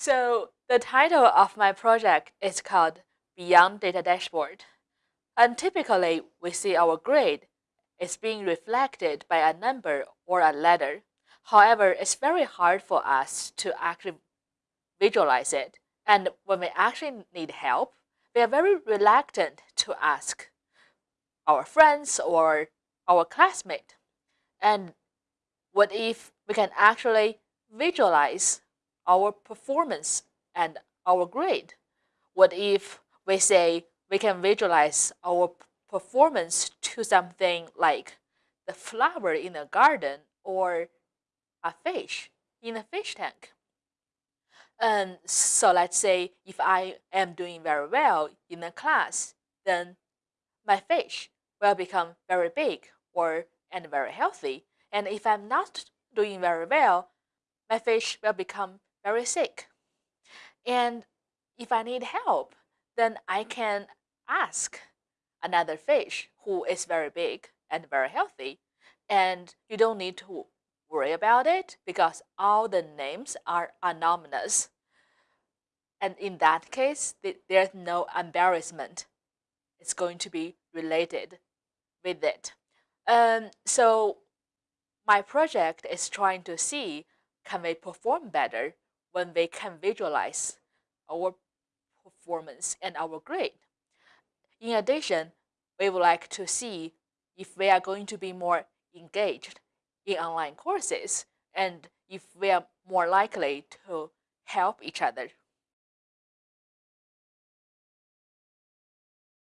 So the title of my project is called Beyond Data Dashboard. And typically, we see our grade is being reflected by a number or a letter. However, it's very hard for us to actually visualize it. And when we actually need help, we are very reluctant to ask our friends or our classmate. And what if we can actually visualize our performance and our grade? What if we say we can visualize our performance to something like the flower in a garden or a fish in a fish tank? And so let's say if I am doing very well in a class, then my fish will become very big or and very healthy. And if I'm not doing very well, my fish will become very sick. And if I need help, then I can ask another fish who is very big and very healthy. And you don't need to worry about it because all the names are anonymous. And in that case, there's no embarrassment. It's going to be related with it. Um, so my project is trying to see can we perform better when we can visualize our performance and our grade. In addition, we would like to see if we are going to be more engaged in online courses and if we are more likely to help each other